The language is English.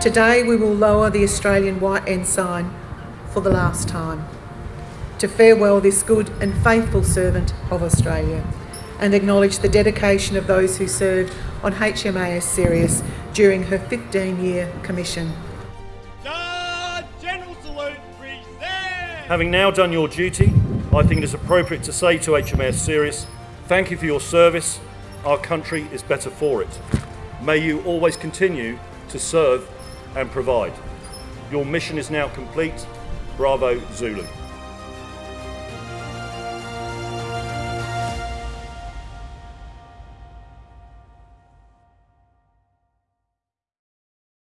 Today we will lower the Australian white ensign for the last time to farewell this good and faithful servant of Australia and acknowledge the dedication of those who served on HMAS Sirius during her 15-year commission. Guard General Salute present! Having now done your duty, I think it is appropriate to say to HMAS Sirius, thank you for your service. Our country is better for it. May you always continue to serve and provide. Your mission is now complete. Bravo Zulu.